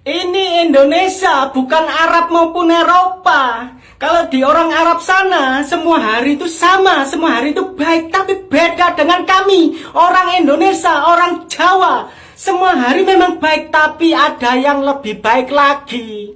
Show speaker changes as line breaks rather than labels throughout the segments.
Ini Indonesia, bukan Arab maupun Eropa. Kalau di orang Arab sana, semua hari itu sama, semua hari itu baik, tapi beda dengan kami, orang Indonesia, orang Jawa. Semua hari memang baik, tapi ada yang lebih baik lagi.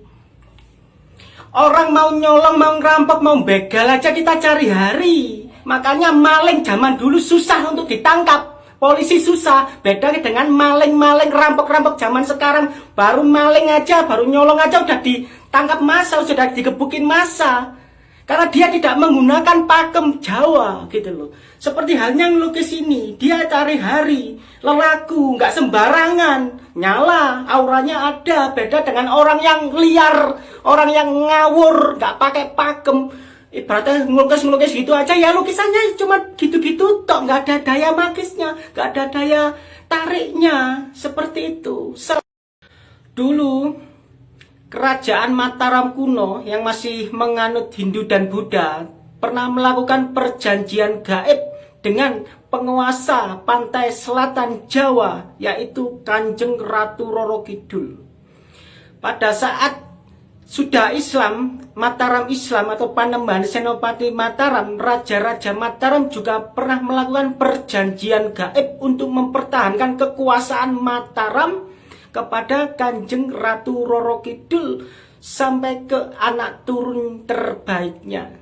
Orang mau nyolong, mau ngerampok, mau begal aja kita cari hari. Makanya maling zaman dulu susah untuk ditangkap. Polisi susah, beda dengan maling-maling rampok-rampok zaman sekarang. Baru maling aja, baru nyolong aja udah ditangkap masa, sudah digebukin masa. Karena dia tidak menggunakan pakem Jawa gitu loh. Seperti halnya ngelukis ini, dia cari hari, lelaku, nggak sembarangan, nyala, auranya ada, beda dengan orang yang liar, orang yang ngawur, nggak pakai pakem ibaratnya ngelukis-ngelukis gitu aja. Ya lukisannya cuma gitu-gitu tok. Nggak ada daya magisnya nggak ada daya tariknya. Seperti itu. Dulu kerajaan Mataram kuno yang masih menganut Hindu dan Buddha pernah melakukan perjanjian gaib dengan penguasa pantai selatan Jawa yaitu Kanjeng Ratu Roro Kidul. Pada saat sudah Islam, Mataram Islam atau Panembahan Senopati Mataram, Raja-Raja Mataram juga pernah melakukan perjanjian gaib untuk mempertahankan kekuasaan Mataram kepada Kanjeng Ratu Roro Kidul sampai ke anak turun terbaiknya.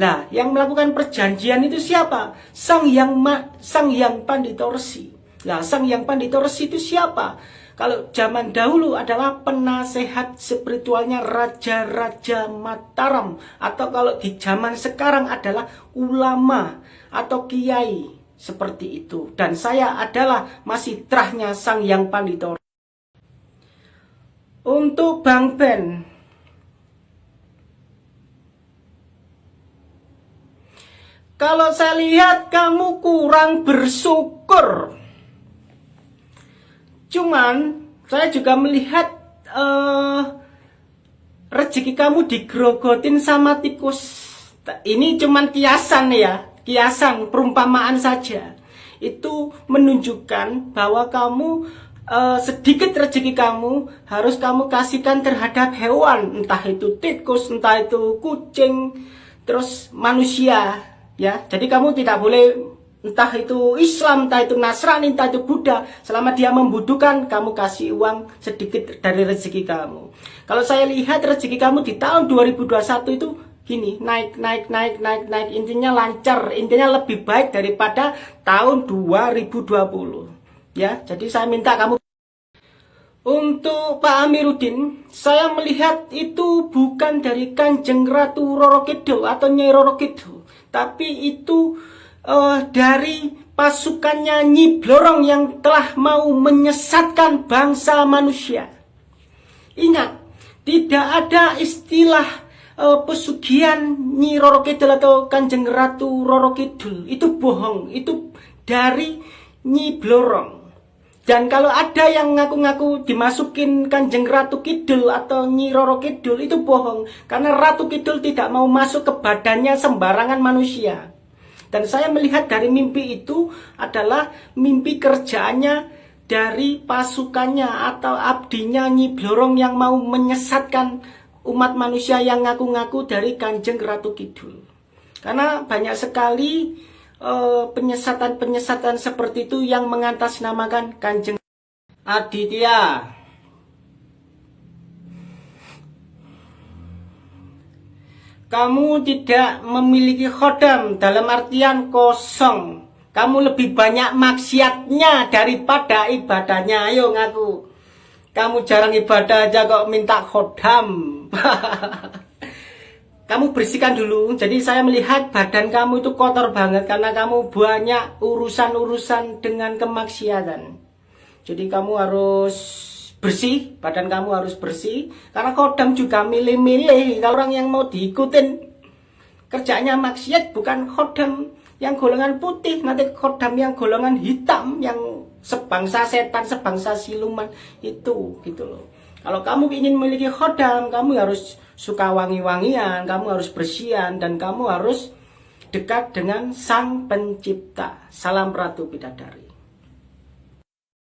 Nah, yang melakukan perjanjian itu siapa? Sang Yang Ma, Sang Yang Panditorsi. Nah, Sang Yang Panditorsi itu siapa? Kalau zaman dahulu adalah penasehat spiritualnya Raja-Raja Mataram. Atau kalau di zaman sekarang adalah ulama atau kiai. Seperti itu. Dan saya adalah masih terahnya Sang Yang Panditor. Untuk Bang Ben. Kalau saya lihat kamu kurang bersyukur Cuman saya juga melihat uh, rezeki kamu digrogotin sama tikus. Ini cuman kiasan ya, kiasan perumpamaan saja. Itu menunjukkan bahwa kamu uh, sedikit rezeki kamu harus kamu kasihkan terhadap hewan, entah itu tikus, entah itu kucing, terus manusia ya. Jadi kamu tidak boleh entah itu Islam, entah itu Nasrani, entah itu Buddha, selama dia membutuhkan, kamu kasih uang sedikit dari rezeki kamu. Kalau saya lihat rezeki kamu di tahun 2021 itu gini, naik, naik, naik, naik, naik, intinya lancar, intinya lebih baik daripada tahun 2020. Ya, jadi saya minta kamu untuk Pak Amiruddin, saya melihat itu bukan dari Kanjeng Ratu Roro Kidul atau Nyai Roro Kidul, tapi itu uh, dari pasukannya Nyi Blorong yang telah mau menyesatkan bangsa manusia. Ingat, tidak ada istilah uh, pesugihan Nyi Roro Kidul atau Kanjeng Ratu Roro Kidul. Itu bohong, itu dari Nyi Blorong. Dan kalau ada yang ngaku-ngaku dimasukin Kanjeng Ratu Kidul atau Nyi Roro Kidul itu bohong. Karena Ratu Kidul tidak mau masuk ke badannya sembarangan manusia. Dan saya melihat dari mimpi itu adalah mimpi kerjaannya dari pasukannya atau abdinya Nyi Blorong yang mau menyesatkan umat manusia yang ngaku-ngaku dari Kanjeng Ratu Kidul. Karena banyak sekali eh, penyesatan-penyesatan seperti itu yang mengatasnamakan Kanjeng Aditya. Kamu tidak memiliki khodam dalam artian kosong. Kamu lebih banyak maksiatnya daripada ibadahnya. Ayo ngaku. Kamu jarang ibadah aja kok minta khodam. kamu bersihkan dulu. Jadi saya melihat badan kamu itu kotor banget karena kamu banyak urusan-urusan dengan kemaksiatan. Jadi kamu harus bersih, badan kamu harus bersih. Karena kodam juga milih-milih orang yang mau diikutin kerjanya maksiat bukan kodam yang golongan putih, nanti kodam yang golongan hitam yang sebangsa setan, sebangsa siluman itu gitu loh. Kalau kamu ingin memiliki khodam, kamu harus suka wangi-wangian, kamu harus bersihan, dan kamu harus dekat dengan sang pencipta. Salam Ratu Bidadari.